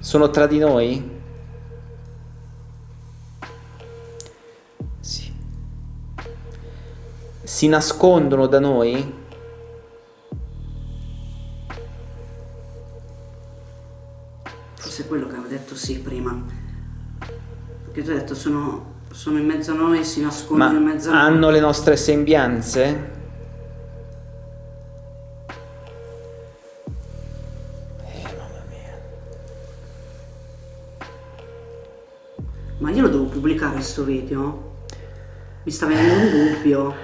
Sono tra di noi? Sì. Si nascondono da noi? Forse è quello che avevo detto sì prima. Perché tu hai detto sono, sono in mezzo a noi e si nascondono Ma in mezzo a noi. hanno le nostre sembianze? Ma io lo devo pubblicare sto video? Mi sta venendo un dubbio.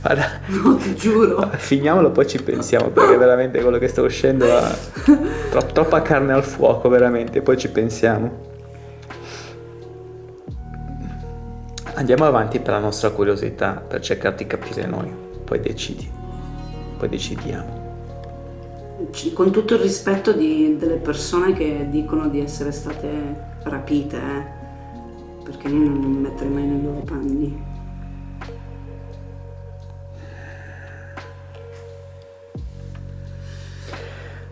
Guarda, No, ti giuro. finiamolo poi ci pensiamo perché veramente quello che sta uscendo ha tro- troppa carne al fuoco, veramente, poi ci pensiamo. Andiamo avanti per la nostra curiosità, per cercare di capire noi, poi decidi, poi decidiamo. Con tutto il rispetto di- delle persone che dicono di essere state rapite, eh. Perché io non mi metterei mai nei loro panni.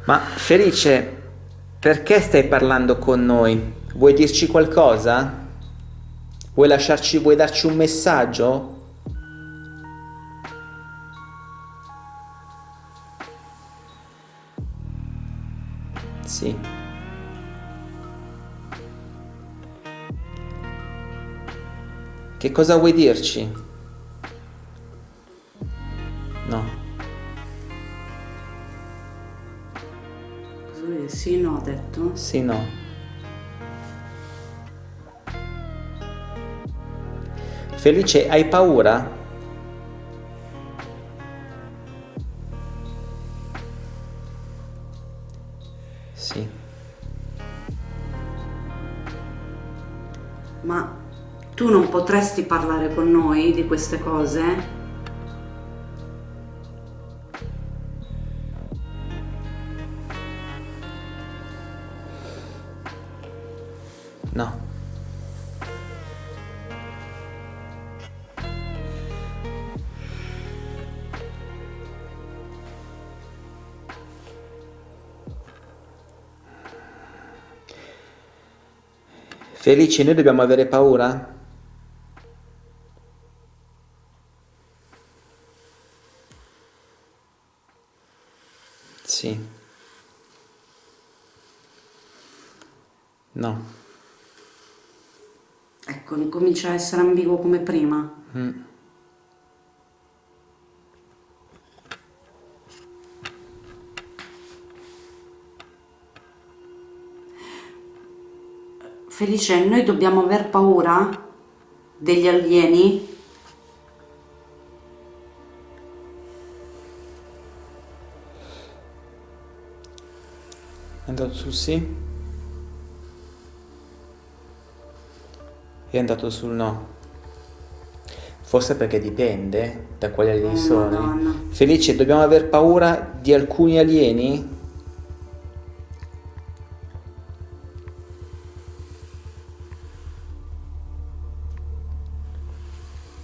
Ma Felice, perché stai parlando con noi? Vuoi dirci qualcosa? Vuoi lasciarci, vuoi darci un messaggio? Sì. Che cosa vuoi dirci? No. Sì, no, ho detto. Sì, no. Felice, hai paura? Tu non potresti parlare con noi di queste cose? No. Felici, noi dobbiamo avere paura? Sì. No. Ecco, incomincia a essere ambiguo come prima. Mm. Felice, noi dobbiamo aver paura degli alieni? Andato sul sì? È andato sul no. Forse perché dipende da quali alieni Oh, sono. Madonna. Felice, dobbiamo aver paura di alcuni alieni?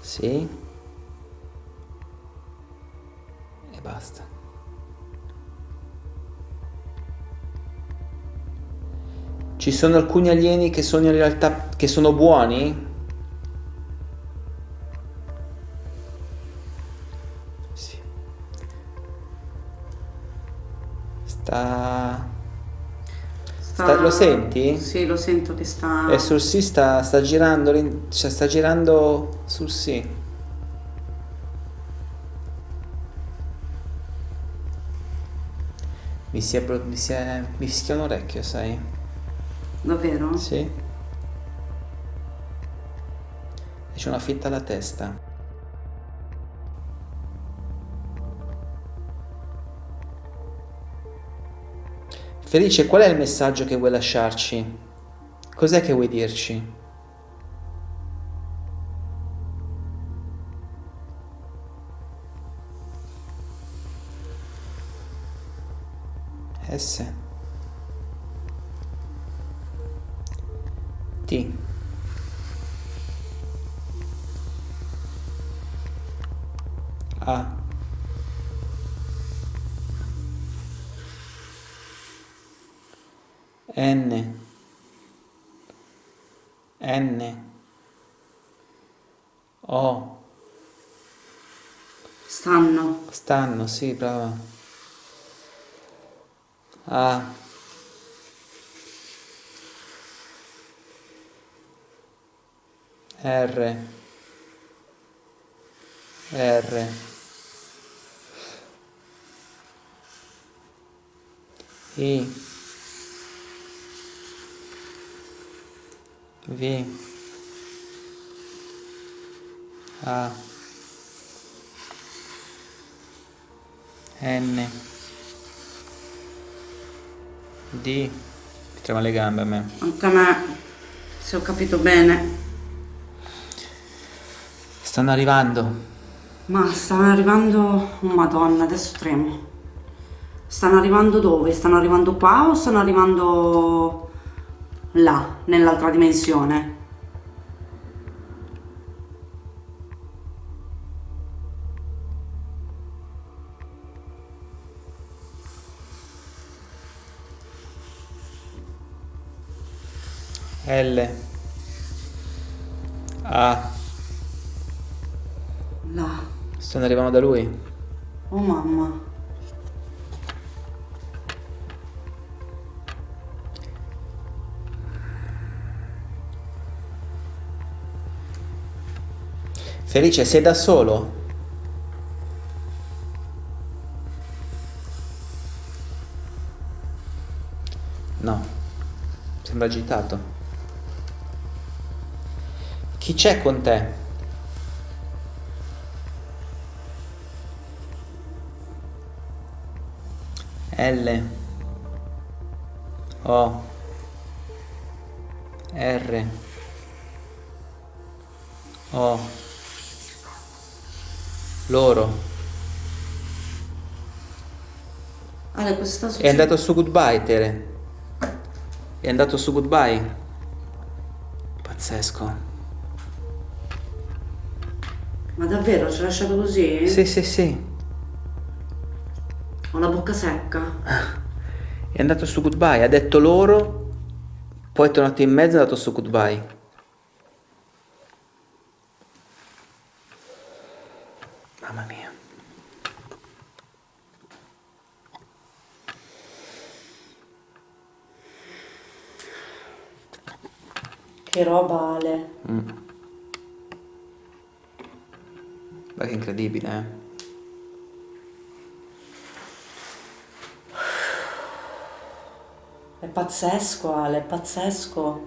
Sì. E basta. Ci sono alcuni alieni che sono in realtà che sono buoni? Sì. Sta... Sta- lo senti? Sì, lo sento che sta... E sul sì sta, sta girando, cioè sta girando sul sì. Mi si è, mi si è, mi fischia un orecchio, sai? Davvero? Sì. E c'è una fitta alla testa. Felice, qual è il messaggio che vuoi lasciarci? Cos'è che vuoi dirci? S T A N N O Stanno. Stanno, sì, brava. A. R. R. I. V. A. N D ti trema le gambe a me Anche a me, se ho capito bene. Stanno arrivando Ma stanno arrivando... Oh madonna, adesso tremo. Stanno arrivando dove? Stanno arrivando qua o stanno arrivando là, nell'altra dimensione? L A. stanno arrivando da lui Oh mamma. Felice sei da solo? No sembra agitato chi c'è con te? L. O. R. O. Loro. Ale, cosa sta è succedendo? andato su goodbye Tere. È andato su goodbye. Pazzesco. Ma davvero, ci ha lasciato così? sì sì sì Ho la bocca secca. è andato su goodbye ha detto loro poi è tornato in mezzo e è andato su goodbye mamma mia Che roba, Ale. Mm. Ma che incredibile, eh? È pazzesco, Ale, è pazzesco.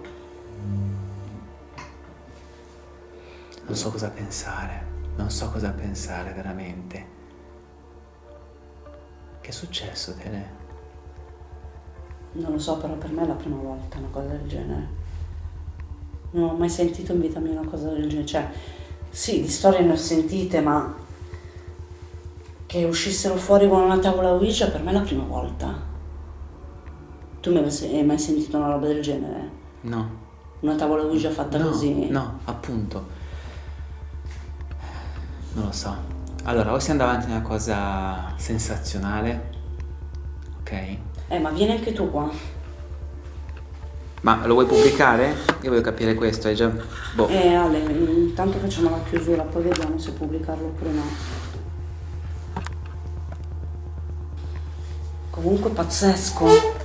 Non so cosa pensare, non so cosa pensare veramente. Che è successo, Tele? Non lo so, però per me è la prima volta una cosa del genere. Non ho mai sentito in vita mia una cosa del genere. Cioè, Sì, di storie ne ho sentite, ma che uscissero fuori con una tavola Ouija per me è la prima volta. Tu mi hai mai sentito una roba del genere? No. Una tavola Ouija fatta no, così? No, appunto. Non lo so. Allora, o si andava avanti a una cosa sensazionale, ok? Eh, ma vieni anche tu qua. Ma lo vuoi pubblicare? Io voglio capire questo, è già... Boh. Eh Ale, intanto facciamo la chiusura, poi vediamo se pubblicarlo oppure no. Comunque pazzesco.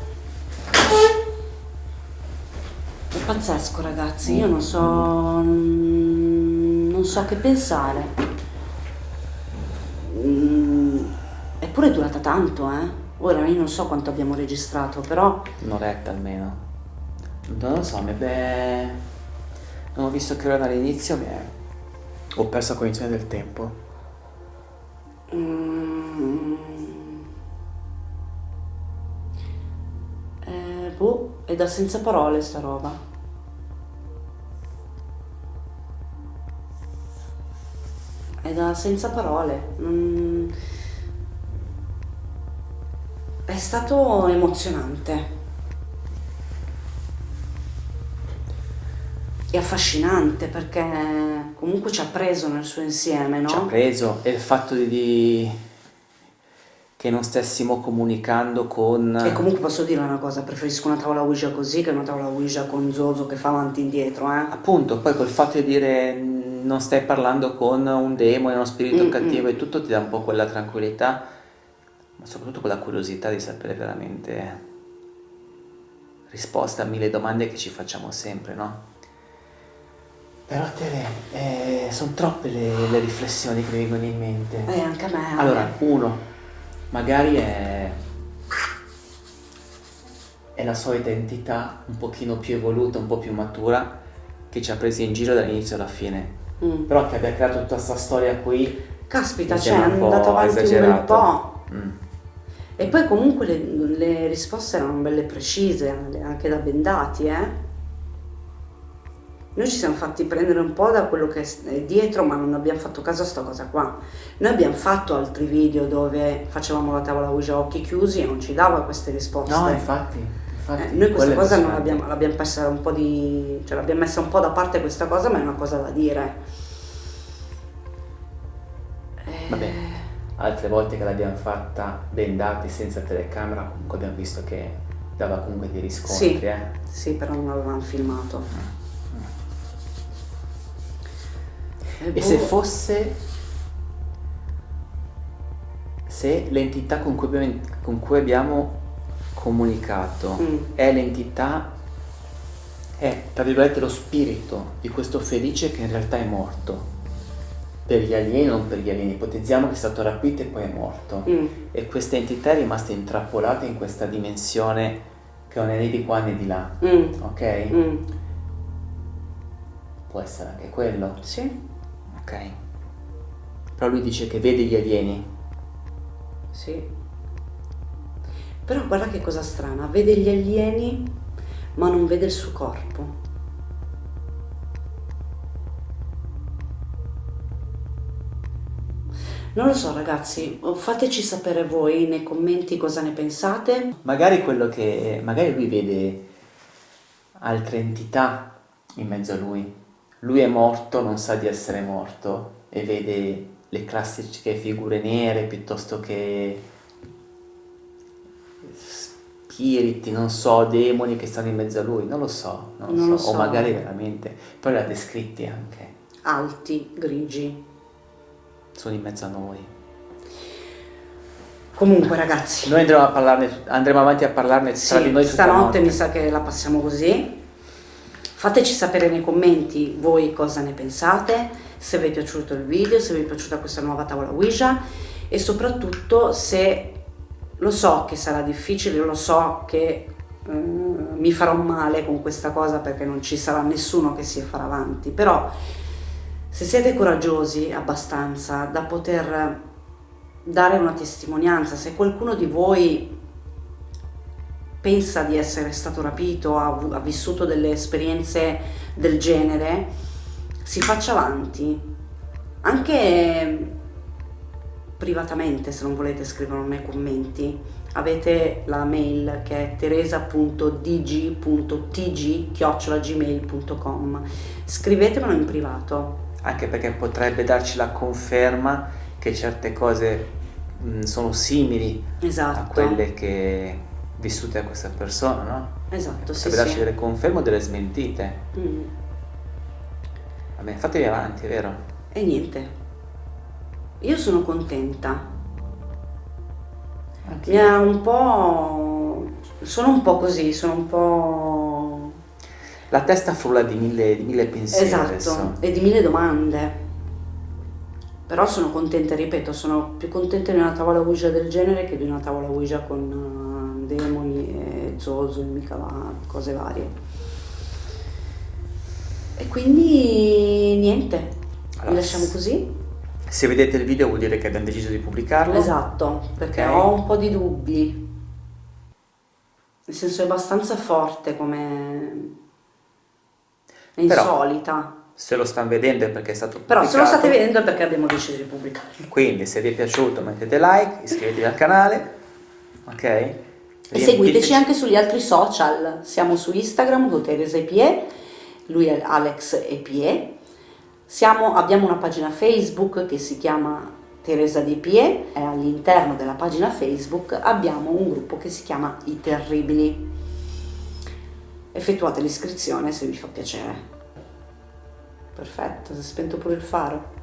È pazzesco ragazzi, io non so... non so che pensare. Mm, Eppure è durata tanto, eh. Ora io non so quanto abbiamo registrato, però... Un'oretta almeno. Non lo so, mi è... Non ho visto che ora dall'inizio mi è... Ho perso la cognizione del tempo. Mm. Eh, boh, è da senza parole sta roba. Senza parole. Mm. È stato emozionante. E affascinante perché comunque ci ha preso nel suo insieme, no? Ci ha preso e il fatto di, di- che non stessimo comunicando con... E comunque posso dire una cosa, preferisco una tavola Ouija così che una tavola Ouija con Zozo che fa avanti e indietro, eh? Appunto, poi col fatto di dire "Mm, non stai parlando con un demone, uno spirito Mm, cattivo e tutto ti dà un po' quella tranquillità, ma soprattutto quella curiosità di sapere veramente risposte a mille domande che ci facciamo sempre, no? Però Tere, sono troppe le, le riflessioni che mi vengono in mente. Eh, anche a me. Allora, uno, magari è, è la solita entità un pochino più evoluta, un po' più matura, che ci ha presi in giro dall'inizio alla fine. Mm. Però che abbia creato tutta questa storia qui... Caspita, cioè è un andato avanti un bel esagerato. po'. Mm. E poi comunque le, le risposte erano belle precise, anche da bendati, eh? Noi ci siamo fatti prendere un po' da quello che è dietro, ma non abbiamo fatto caso a sta cosa qua. Noi abbiamo fatto altri video dove facevamo la tavola Ouija a occhi chiusi e non ci dava queste risposte. No, infatti, infatti Eh, noi questa cosa l'abbiamo, l'abbiamo persa un po' di. cioè l'abbiamo messa un po' da parte questa cosa, ma è una cosa da dire. Eh, Vabbè, altre volte che l'abbiamo fatta bendati senza telecamera, comunque abbiamo visto che dava comunque dei riscontri, Sì. eh. Sì, però non avevamo filmato. E boh, se fosse... Se l'entità con con cui abbiamo comunicato Mm. è l'entità, è tra virgolette lo spirito di questo felice che in realtà è morto. Per gli alieni, non per gli alieni, ipotizziamo che è stato rapito e poi è morto. mm, E questa entità è rimasta intrappolata in questa dimensione che non è né di qua né di là, mm, ok? mm. Può essere anche quello, Sì, ok? Però lui dice che vede gli alieni. sì. Però guarda che cosa strana, vede gli alieni ma non vede il suo corpo. Non lo so ragazzi, fateci sapere voi nei commenti cosa ne pensate. Magari quello che... magari lui vede altre entità in mezzo a lui. Lui è morto, non sa di essere morto e vede le classiche figure nere piuttosto che spiriti, non so, demoni che stanno in mezzo a lui, non lo so, non lo Non so. lo so. o magari veramente, poi li ha descritti anche, Alti, grigi. sono in mezzo a noi. Comunque ragazzi, Noi andremo, a parlarne, andremo avanti a parlarne tra di Sì, noi stanotte notte. mi sa che la passiamo così. Fateci sapere nei commenti voi cosa ne pensate, se vi è piaciuto il video, se vi è piaciuta questa nuova tavola Ouija e soprattutto se lo so che sarà difficile, lo so che eh, mi farò male con questa cosa perché non ci sarà nessuno che si farà avanti, però se siete coraggiosi abbastanza da poter dare una testimonianza, se qualcuno di voi pensa di essere stato rapito, ha, ha vissuto delle esperienze del genere, si faccia avanti, Anche privatamente, se non volete scriverlo nei commenti, avete la mail che è teresa.dg.tg.gmail.com scrivetemelo in privato anche perché potrebbe darci la conferma che certe cose mh, sono simili esatto. a quelle che vissute da questa persona, no? Esatto, sì, potrebbe darci sì. delle conferme o delle smentite. Mm. Vabbè, fatevi avanti, è vero? E niente, io sono contenta. Anche Mi ha un po'... sono un po' così, sono un po'... La testa frulla di mille, di mille pensieri Esatto, adesso. e di mille domande. Però sono contenta, ripeto, sono più contenta di una tavola Ouija del genere che di una tavola Ouija con eh, demoni e zozo e mica va, cose varie. E quindi niente, Allora, lasciamo così. Se vedete il video vuol dire che abbiamo deciso di pubblicarlo. Esatto, perché Ok. ho un po' di dubbi. Nel senso è abbastanza forte come... è Però- insolita. Se lo stanno vedendo è perché è stato Però pubblicato. se lo state vedendo è perché abbiamo deciso di pubblicarlo. Quindi se vi è piaciuto mettete like, iscrivetevi al canale, ok? E seguiteci anche sugli altri social, siamo su Instagram con Teresa Epie, lui è Alex Epie, siamo, abbiamo una pagina Facebook che si chiama Teresa di Epie e all'interno della pagina Facebook abbiamo un gruppo che si chiama I Terribili. Effettuate l'iscrizione se vi fa piacere. Perfetto, si è spento pure il faro.